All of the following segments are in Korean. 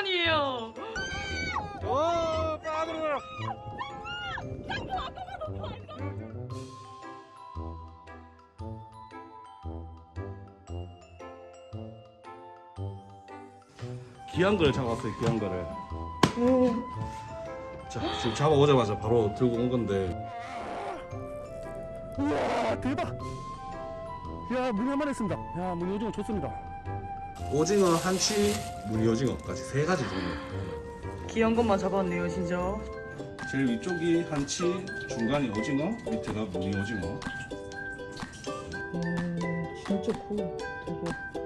오랜만이에요. 오 빠들어 귀한 거를 잡았어요 귀한 거를. 자 지금 잡아오자마자 바로 들고 온 건데. 우와 대박. 야 문이 한마리 했습니다. 야 문이 오징어 좋습니다 오징어 한치 무늬 오징어까지 세 가지 종류 귀한 것만 잡았네요, 진짜. 제일 위쪽이 한치 중간이 오징어 밑에가 무늬 오징어 오, 진짜 커. 대박.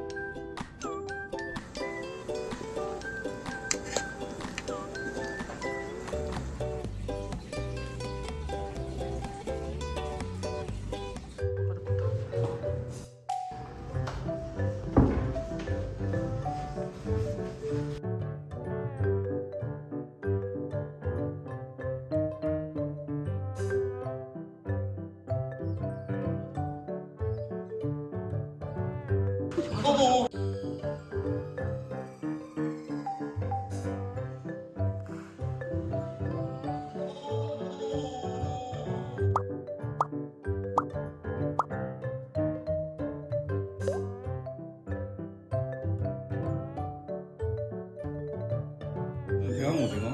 대왕 오징어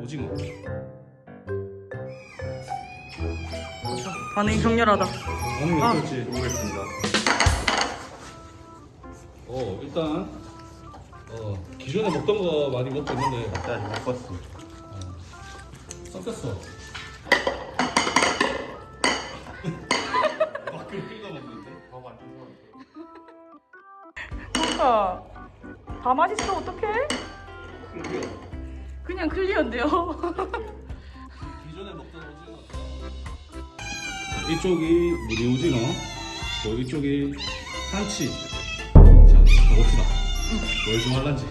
오징어 반응이 격렬하다. 오늘 아. 어떨지 보겠습니다 어 일단 어 기존에 먹던 거 많이 먹고 있는데. 나 지금 먹었어. 섞였어. 밖으로 끌고 먹는데? 뭔가 다 맛있어 어떡해? 그냥 클리어인데요. 기존에 먹던 오징어. 이쪽이 무늬 오징어 또 이쪽이 한치. 자 가봅시다 뭘 좋아할란지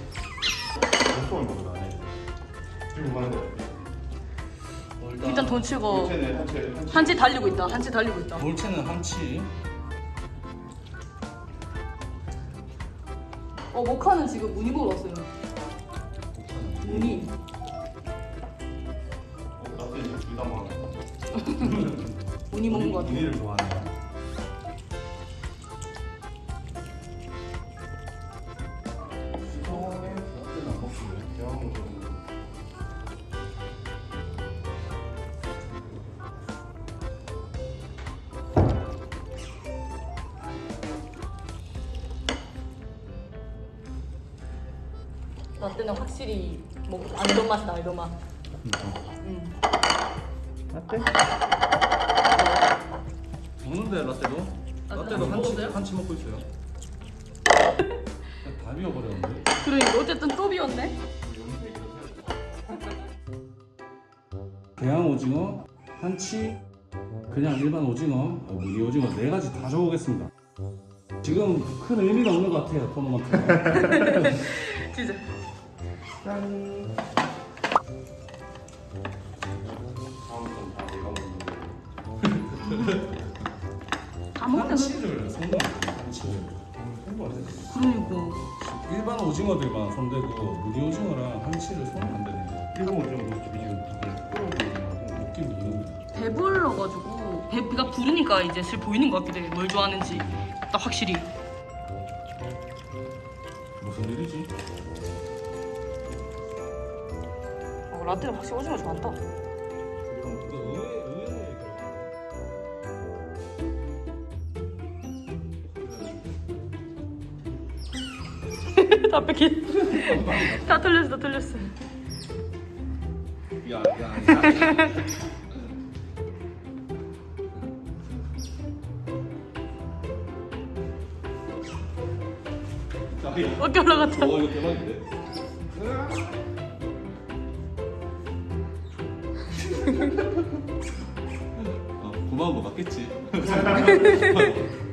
소울 먹으러 가네 지금 많은데 일단 돈 치고 한채네 한채 한치 달리고 있다. 한치 달리고 있다. 볼체는 한치 어 모카는 지금 무늬 먹으러 왔어요. 무늬. 나도 이제 둘다 먹어 무늬 먹는 거 같아. 무늬를 좋아하네 나 때는 확실히 뭐 알던 맛이다 알던 맛. 응. 라떼? 먹는데 라떼도? 라떼 라떼도 한치? 한치 먹고 있어요 다 비워버렸는데 그러니까 어쨌든 또 비웠네. 대왕 오징어, 한치, 그냥 일반 오징어, 어, 무늬 오징어 네 가지 다 적어보겠습니다. 지금 큰 의미가 없는 것 같아요 토너먼트가. 진짜. 짠. 다 먹는데 한치를 손으로 한치를. 그러니까. 일반 오징어들만 손대고 무늬 오징어랑 한치를 손을 안 대네요. 일본 오징어 집이 지 배불러가지고 배, 배가 부르니까 이제 슬 보이는 것 같기도 해. 뭘 좋아하는지 딱 확실히. 무슨 일이지? 어, 라떼는 확실히 오징어 좋아한다. 다 뺏기. 다 틀렸어, 다 틀렸어. 야, 야, 야. 어깨 올라갔다. 와 이거 대박인데? 아, 고마운 거 맞겠지?